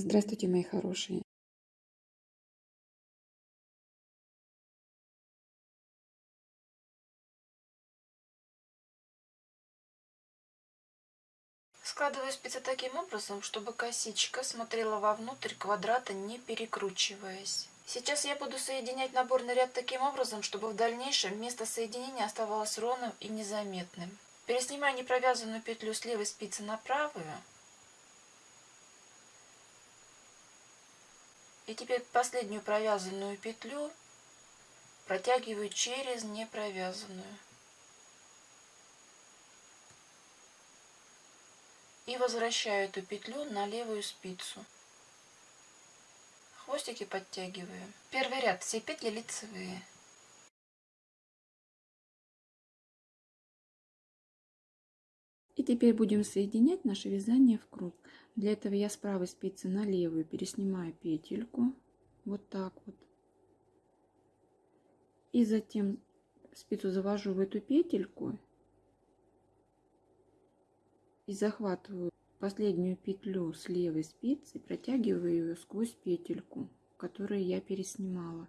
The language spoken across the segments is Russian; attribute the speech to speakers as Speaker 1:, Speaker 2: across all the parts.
Speaker 1: Здравствуйте, мои хорошие.
Speaker 2: Складываю спицы таким образом, чтобы косичка смотрела вовнутрь квадрата, не перекручиваясь. Сейчас я буду соединять наборный ряд таким образом, чтобы в дальнейшем место соединения оставалось ровным и незаметным. Переснимаю непровязанную петлю с левой спицы на правую. И теперь последнюю провязанную петлю протягиваю через непровязанную. И возвращаю эту петлю на левую спицу. Хвостики подтягиваю. Первый ряд, все петли лицевые.
Speaker 1: Теперь будем соединять наше вязание в круг. Для этого я с правой спицы на левую переснимаю петельку. Вот так вот. И затем спицу завожу в эту петельку. И захватываю последнюю петлю с левой спицы, протягиваю ее сквозь петельку, которую я переснимала.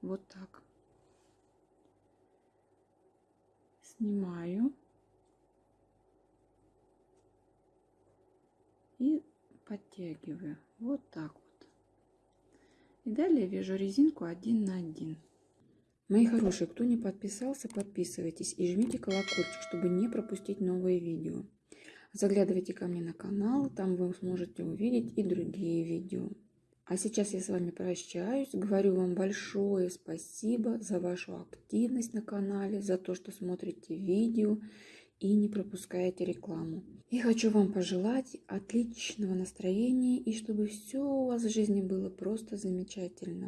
Speaker 1: Вот так. Снимаю. И подтягиваю. Вот так вот. И далее вяжу резинку один на один. Мои хорошие кто не подписался подписывайтесь и жмите колокольчик чтобы не пропустить новые видео. Заглядывайте ко мне на канал там вы сможете увидеть и другие видео. А сейчас я с вами прощаюсь. Говорю вам большое спасибо за вашу активность на канале за то что смотрите видео и не пропускаете рекламу. И хочу вам пожелать отличного настроения и чтобы все у вас в жизни было просто замечательно.